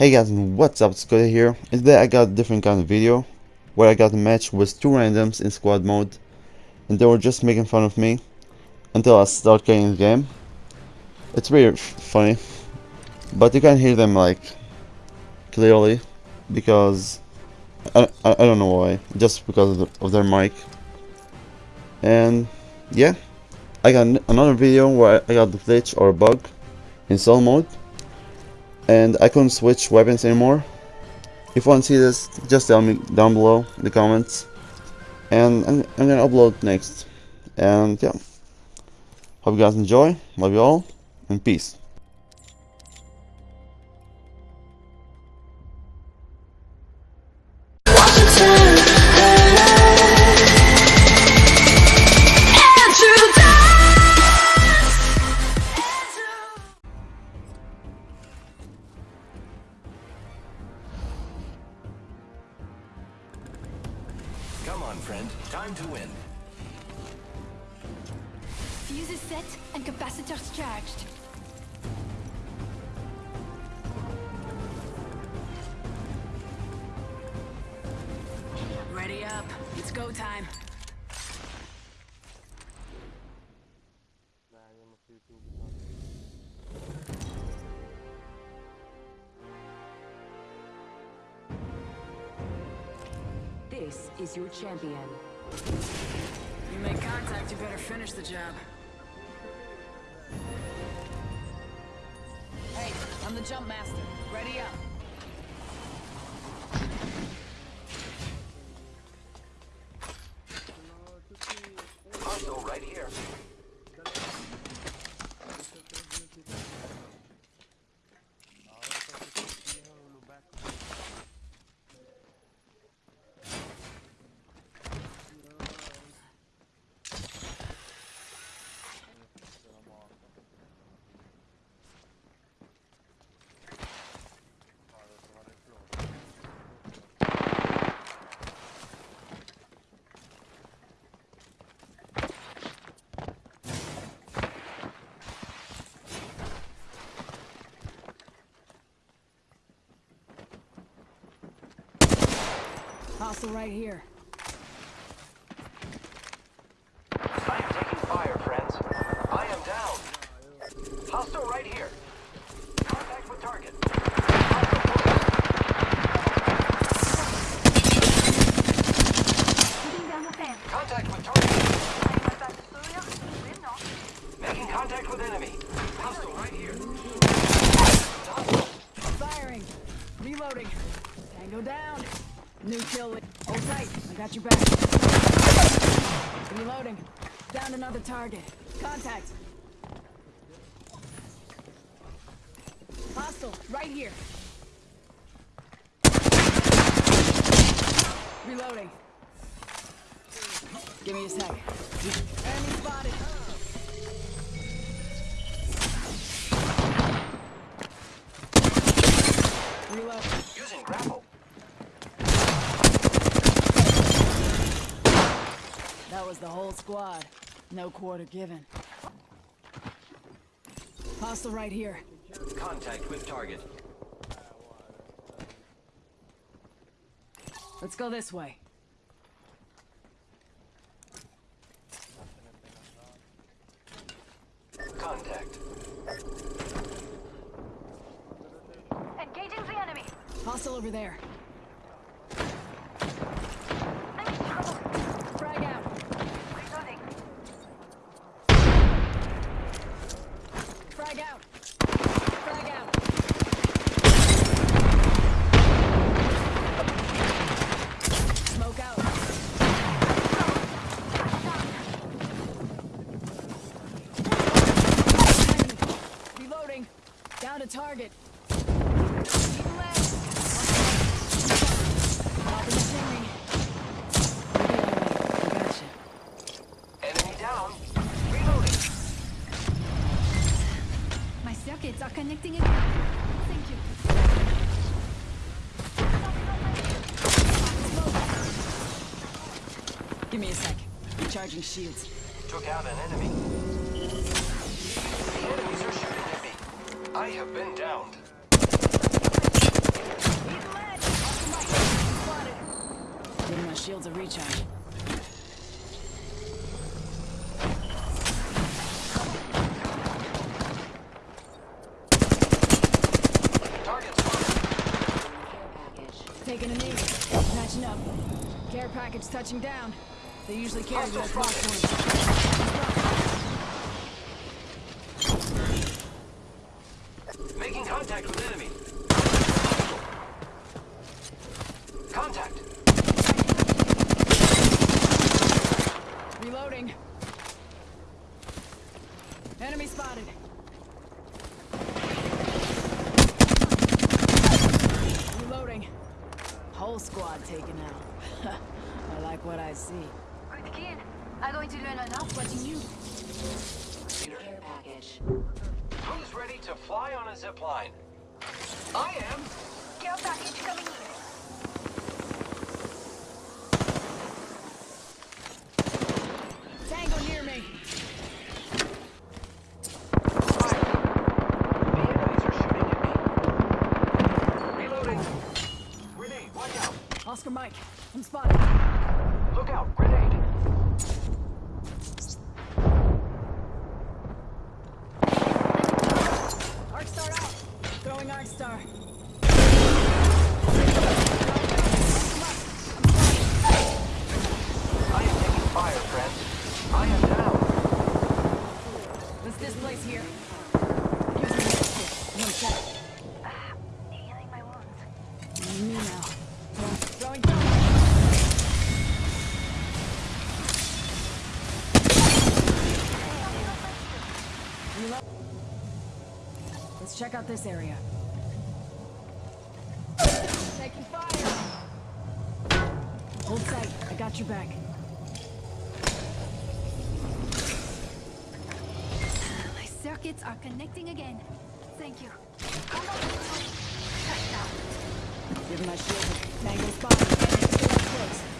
Hey guys, what's up? Scotty here. And today I got a different kind of video where I got a match with two randoms in squad mode and they were just making fun of me until I start getting the game. It's really funny, but you can hear them like clearly because I, I, I don't know why, just because of, the, of their mic. And yeah, I got another video where I got the glitch or bug in solo mode and I couldn't switch weapons anymore. If you want to see this, just tell me down below in the comments. And I'm, I'm gonna upload next. And yeah. Hope you guys enjoy. Love you all. And peace. Time to win. Fuse is set and capacitors charged. Ready up. It's go time. This is your champion. You make contact, you better finish the job. Hey, I'm the jump master. Ready up. Hostile right here. Hostile right here. I am taking fire, friends. I am down. Hostile right here. Got your back. Reloading. Down another target. Contact. Hostile. Right here. Reloading. Give me a sec. Enemy spotted. Reload. Using grapple. That was the whole squad. No quarter given. Hostile right here. Contact with target. Let's go this way. Contact. Engaging the enemy. Hostile over there. I'm in trouble. Frag out. Reloading. Frag out. Frag out. Smoke out. Enemy. Reloading. Down to target. Keep left. Top the chimney. Gotcha. Enemy down. Reloading. My circuits are connecting again. Thank you. Give me a sec. Recharging shields. Took out an enemy. I have been downed. Give my shields a recharge. Taking a knee. Matching up. Care package touching down. They usually carry those crossbones. Reloading. Enemy spotted. Reloading. Whole squad taken out. I like what I see. Good kid. I'm going to learn enough watching you. Care package. Who's ready to fly on a zip line? I am. Care package coming in. Tango near me. Fire. The enemies are shooting at me. Reloading. Grenade. Watch out. Oscar Mike. I'm spotted. Look out. Grenade. Arc Star out. Throwing Arc Star. Let's check out this area. Taking fire. Hold tight. I got your back. My circuits are connecting again. Thank you. Touchdown. Give my shield a tango spot. Stay close.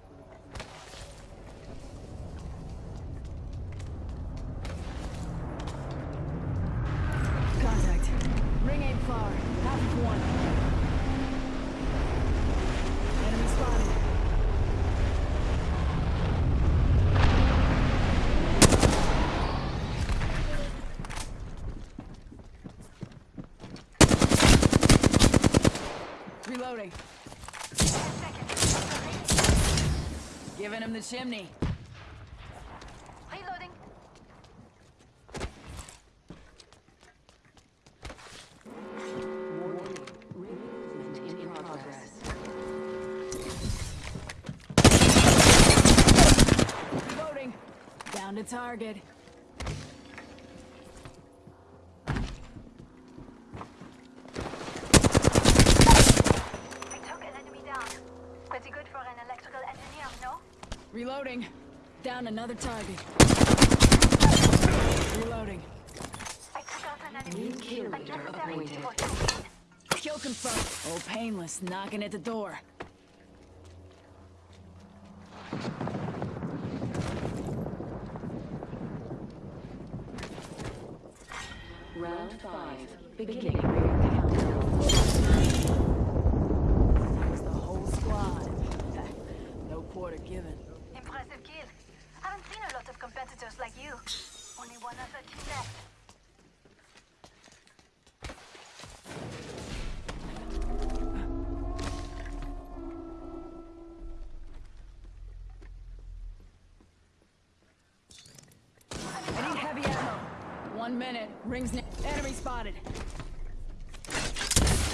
Him the chimney. Reloading. In progress. Reloading. Down to target. I took an enemy down. Pretty good for an electrical engineer, no? Reloading. Down another target. Reloading. I took out an enemy. New kill leader appointed. Kill confirmed. Oh, painless, knocking at the door. Round five. Beginning countdown. That's the whole squad. no quarter given. Impressive kill. Haven't seen a lot of competitors like you. Only one other team left. I need heavy ammo. One minute. Rings ne- enemy spotted.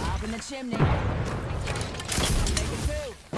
Up in the chimney. Make it two.